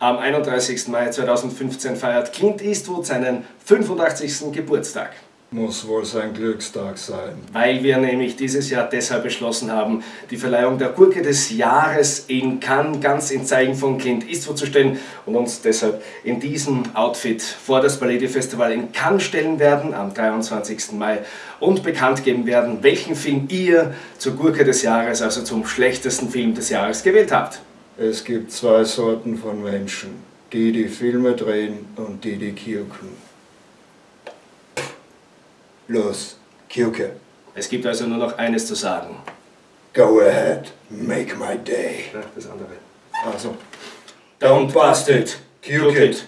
Am 31. Mai 2015 feiert Clint Eastwood seinen 85. Geburtstag. Muss wohl sein Glückstag sein. Weil wir nämlich dieses Jahr deshalb beschlossen haben, die Verleihung der Gurke des Jahres in Cannes ganz in Zeichen von Clint Eastwood zu stellen und uns deshalb in diesem Outfit vor das Palladium Festival in Cannes stellen werden am 23. Mai und bekannt geben werden, welchen Film ihr zur Gurke des Jahres, also zum schlechtesten Film des Jahres gewählt habt. Es gibt zwei Sorten von Menschen. Die, die Filme drehen und die, die kirken. Los, Kyoke. Es gibt also nur noch eines zu sagen. Go ahead, make my day. Ja, das andere. Also, Don't bust it. Cute it.